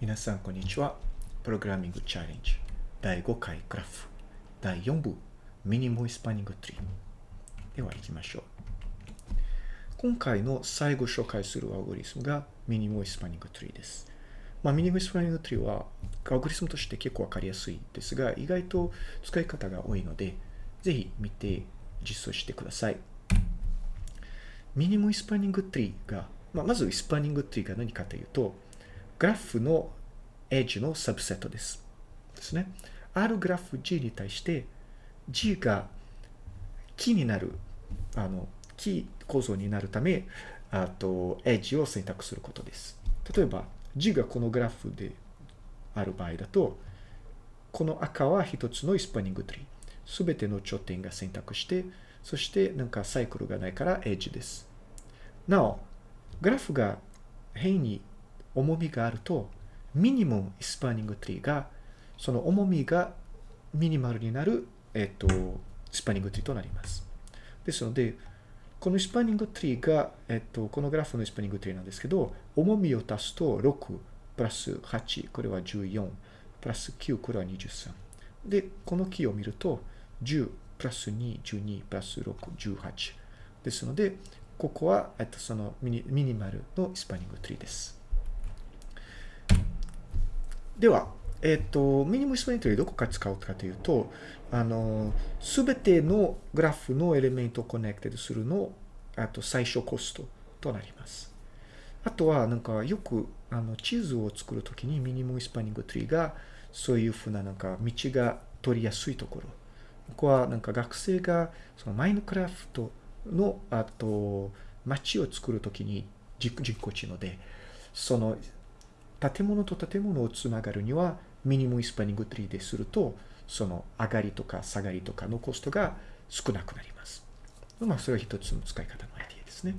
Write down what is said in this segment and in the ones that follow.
皆さん、こんにちは。プログラミングチャレンジ第5回グラフ第4部 minimum spanning tree。では行きましょう。今回の最後紹介するアルゴリズムが minimum spanning tree です。まあ、 minimum spanning tree はアルゴリズムとして結構わかりやすいですが、意外と使い方が多いので、ぜひ見て実装してください。 minimum spanning tree が、まあ、まず spanning tree が何かというと、グラフのエッジのサブセットです。ですね。あるグラフ G に対して G がキーになる、あの、キー構造になるため、あと、エッジを選択することです。例えば、G がこのグラフである場合だと、この赤は一つのスパニングツリー。すべての頂点が選択して、そしてなんかサイクルがないからエッジです。なお、グラフが辺に重みがあると、 minimum spanning tree が、その重みが minimal になる、えっと、 spanning tree となります。ですので、この spanning tree が、えっと、このグラフの spanning tree なんですけど、重みを足すと6、プラス8、これは14、プラス9、これは23。で、この木を見ると、10、プラス2、12、プラス6、18。ですので、ここは、えっと、そのミニ minimal の spanning tree です。では、えっ、と、 minimum spanning tree でどこか使うかというと、あの、すべてのグラフの element を connected するの、あと最小コストとなります。あとは、なんかよく、あの、地図を作るときに minimum spanning tree が、そういうふうな、なんか、道が取りやすいところ。ここは、なんか学生が、そのマインクラフトの、あと、街を作るときに人工知能で、その、建物と建物をつながるには、 minimum spanning tree ですると、その上がりとか下がりとかのコストが少なくなります。まあ、それは一つの使い方のアイディアですね。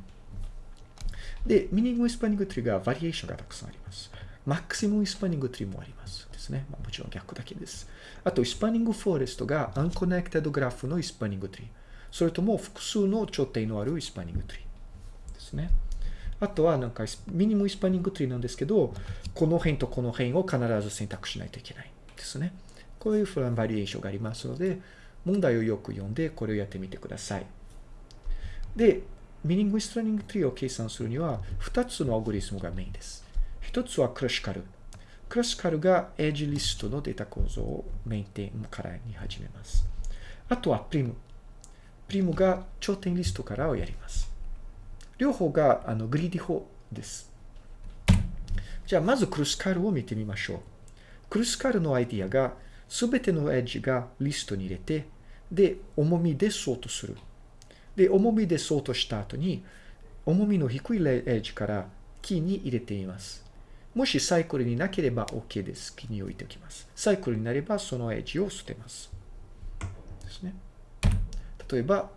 で、 minimum spanning tree がバリエーションがたくさんあります。maximum spanning tree もありますですね。まあ、もちろん逆だけです。あと、 spanning forest が unconnected graph の spanning tree。それとも複数の頂点のある spanning tree ですね。あとはなんか minimum spanning tree なんですけど、この辺とこの辺を必ず選択しないといけないですね。こういうふうなバリエーションがありますので、問題をよく読んでこれをやってみてください。で、 minimum spanning tree を計算するには、2つのアルゴリズムがメインです。1つはクルスカル。クルスカルが edge list のデータ構造をメインテーンからに始めます。あとはプリム。プリムが頂点リストからをやります。両方があの greedy 法です。じゃあ、まずクルスカルを見てみましょう。クルスカルのアイディアが、すべてのエッジがリストに入れて、で、重みでソートする。で、重みでソートした後に、重みの低いエッジからキーに入れています。もしサイクルになければ OK です。キーに置いておきます。サイクルになればそのエッジを捨てます。ですね。例えば、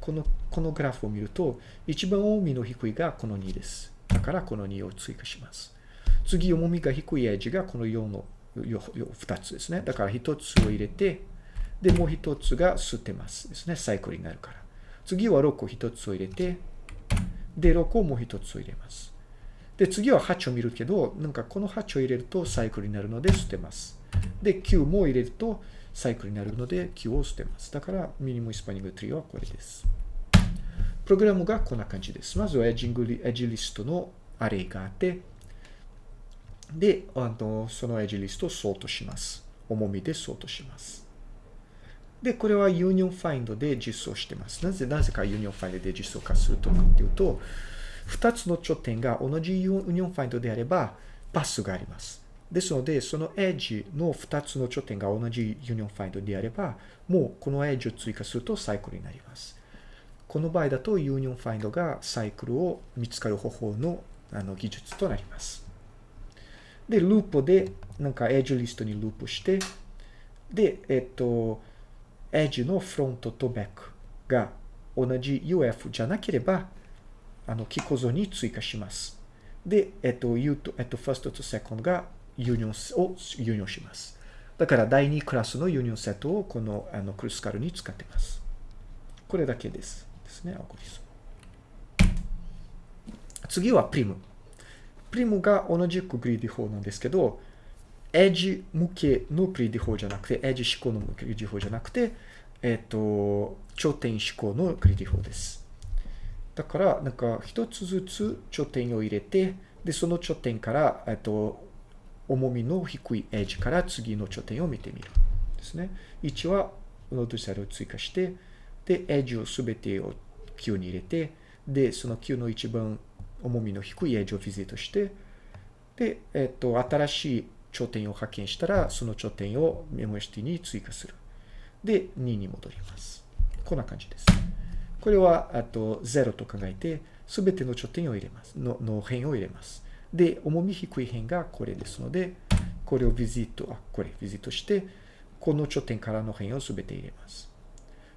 このこのグラフを見ると、一番重みの低いがこの2です。だからこの2を追加します。次、重みが低いエッジがこの4の2つですね。だから1つを入れて、で、もう1つが捨てますですね。サイクルになるから。次は6を1つを入れて、で、6をもう1つを入れます。で、次は8を見るけど、なんかこの8を入れるとサイクルになるので捨てます。で、9も入れるとサイクルになるので9を捨てます。だから、ミニムスパニングツリーはこれです。プログラムがこんな感じです。まずはエッジングエッジリストのアレイがあって、で、あのそのエッジリストをソートします。重みでソートします。で、これは union find で実装してます。なぜ、なぜか union find で実装化するとかっていうと、2つの頂点が同じ union find であれば、パスがあります。ですので、そのエッジの2つの頂点が同じ union find であれば、もうこのエッジを追加するとサイクルになります。この場合だと union find がサイクルを見つかる方法のあの技術となります。で、ループで、なんかエッジリストにループして、で、えっと、エッジのフロントとバックが同じ UF じゃなければ、あの、木構造に追加します。で、えっと、U と、えっと、 first と second がユニオンを union します。だから第2クラスの union set をこのあのクルスカルに使ってます。これだけです。ですね、アゴリスム。次はプリム。プリムが同じく greedy 法なんですけど、エッジ向けの greedy 法じゃなくて、エッジ指向の greedy 法じゃなくて、えっ、と、頂点指向の greedy 法です。だから、なんか一つずつ頂点を入れて、で、その頂点から、えっと、重みの低いエッジから次の頂点を見てみる。ですね。1はノードセルを追加して、で、エッジをすべてを Q に入れて、で、その Q の一番重みの低いエッジをビジットして、で、えっと、新しい頂点を発見したら、その頂点を MST に追加する。で、2に戻ります。こんな感じです。これは、あと、0と考えて、すべての頂点を入れます。の、の辺を入れます。で、重み低い辺がこれですので、これをビジット、あ、これ、ビジットして、この頂点からの辺をすべて入れます。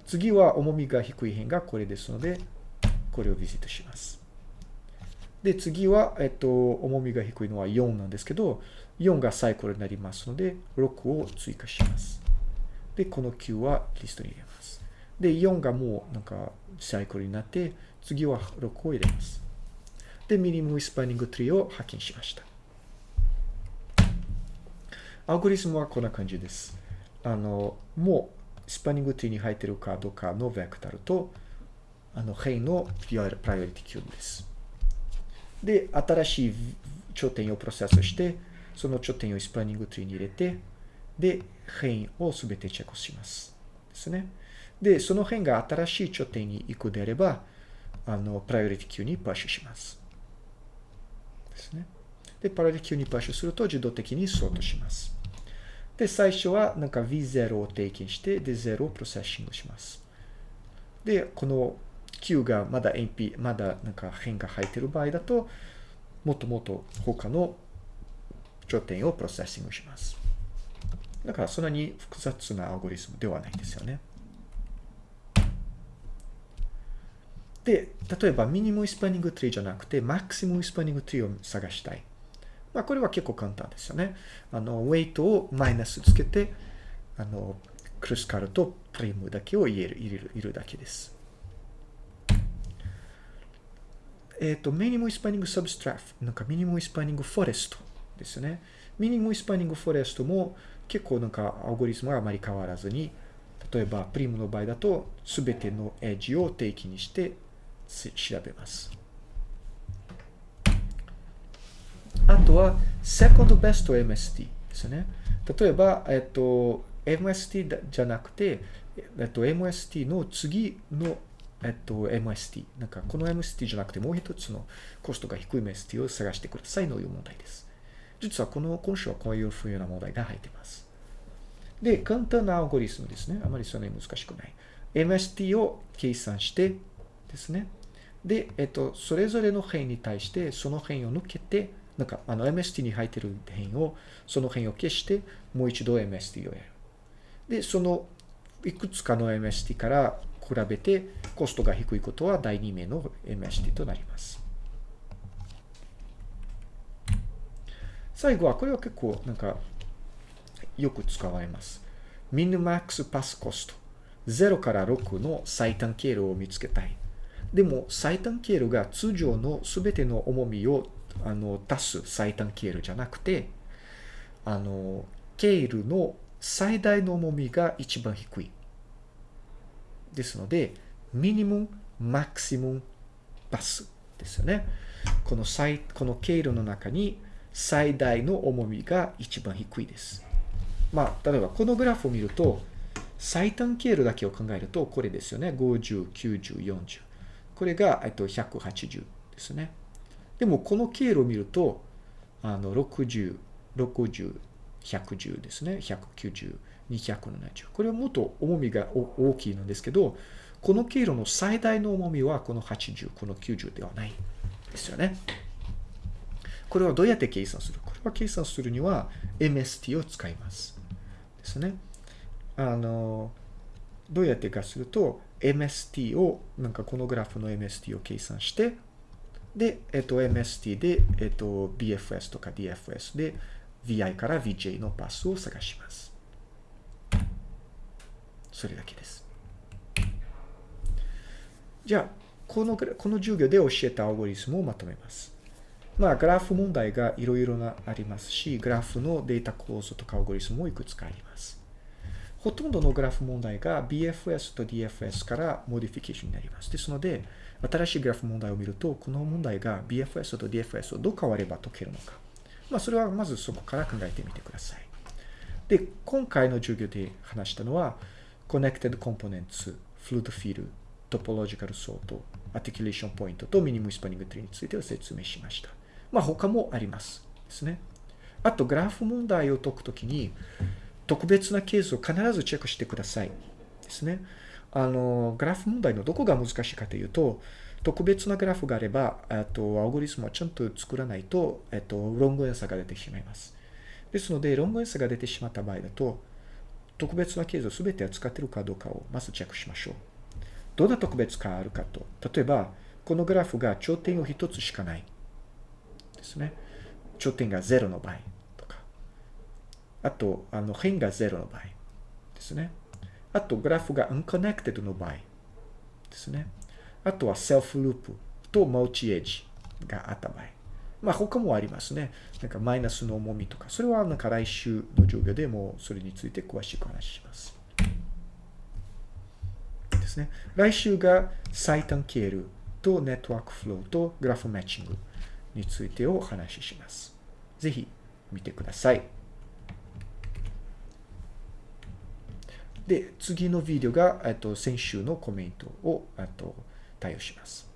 次は重みが低い辺がこれですので、これをビジットします。で、次は、えっと、重みが低いのは4なんですけど、4がサイクルになりますので、6を追加します。で、この9はリストに入れます。で、4がもうなんかサイクルになって、次は6を入れます。で、ミニムスパニングツリーを発見しました。アルゴリスムはこんな感じです。あの、もう spanning tree に入っているかどうかの vector と、あの、辺の priority queue です。で、新しい頂点をプロセスして、その頂点を spanning tree に入れて、で、辺をすべてチェックします。ですね。で、その辺が新しい頂点に行くであれば、あの、プライオリティ Q にパッシュします。ですね。で、プライオリ Q にパッシュすると自動的にソートします。で、最初はなんか V0 を定義して、で、0をプロセッシングします。で、この Q がまだ NP、まだなんか辺が入ってる場合だと、もっともっと他の頂点をプロセッシングします。だからそんなに複雑なアルゴリスムではないんですよね。で、例えば minimum spanning tree じゃなくて、 maximum spanning tree を探したい。まあ、これは結構簡単ですよね。あの、ウェイトをマイナスつけて、あの、クルスカルとプリムだけを入れる、入れる、入れるだけです。えっ、ー、と、 minimum spanning subgraph、なんか minimum spanning forest ですね。 minimum spanning forest も結構なんかアルゴリスムはあまり変わらずに、例えばプリムの場合だと、すべてのエッジを定期にして調べます。あとは、second best MST ですね。例えば、えっと、MST じゃなくて、えっと、MST の次の、えっと、MST。なんか、この MST じゃなくて、もう一つのコストが低い MST を探してくださいという問題です。実はこの、今週はこういうふうな問題が入っています。で、簡単なアルゴリスムですね。あまりそんなに難しくない。MST を計算してですね。で、えっと、それぞれの辺に対して、その辺を抜けて、なんか、あの、MST に入ってる辺を、その辺を消して、もう一度 MST をやる。で、その、いくつかの MST から比べて、コストが低いことは第2名の MST となります。最後は、これは結構、なんか、よく使われます。ミニマックスパスコスト。0から6の最短経路を見つけたい。でも、最短経路が通常の全ての重みをあの足す最短経路じゃなくて、あの、経路の最大の重みが一番低い。ですので、ミニム、マクシム、パスですよね。この最、この経路の中に最大の重みが一番低いです。まあ、例えばこのグラフを見ると、最短経路だけを考えると、これですよね。50、90、40。これが、えっと、180ですね。でも、この経路を見ると、あの、60、60、110ですね。190、270。これはもっと重みが大きいのですけど、この経路の最大の重みはこの80、この90ではないですよね。これはどうやって計算する？これは計算するには MST を使います。ですね。あの、どうやってかすると、MST を、なんかこのグラフの MST を計算して、で、えっと、MST で、えっと、BFS とか DFS で VI から VJ のパスを探します。それだけです。じゃあ、この、この授業で教えたアルゴリスムをまとめます。まあ、グラフ問題がいろいろなありますし、グラフのデータ構造とかアルゴリスムもいくつかあります。ほとんどのグラフ問題が BFS と DFS から modification になります。ですので、新しいグラフ問題を見ると、この問題が BFS と DFS をどう変われば解けるのか。まあ、それはまずそこから考えてみてください。で、今回の授業で話したのは、Connected Components、Fluid Field、Topological Sort、Articulation Point と Minimum Spanning Tree についてを説明しました。まあ、他もあります。ですね。あと、グラフ問題を解くときに、特別なケースを必ずチェックしてください。ですね。あの、グラフ問題のどこが難しいかというと、特別なグラフがあれば、あと、アルゴリスムはちゃんと作らないと、えっと、ロングエンサーが出てしまいます。ですので、ロングエンサーが出てしまった場合だと、特別なケースを全て扱っているかどうかをまずチェックしましょう。どんな特別かあるかと。例えば、このグラフが頂点を1つしかない。ですね。頂点が0の場合。あと、あの辺が0の場合ですね。あと、グラフが unconnected の場合ですね。あとは self loop と multi edge があった場合。まあ他もありますね。なんかマイナスの重みとか。それはなんか来週の授業でもそれについて詳しく話します。ですね。来週が最短経路とネットワークフローとグラフマッチング。についてお話しします。ぜひ見てください。で、次のビデオが、えっと、先週のコメントを、えっと、対応します。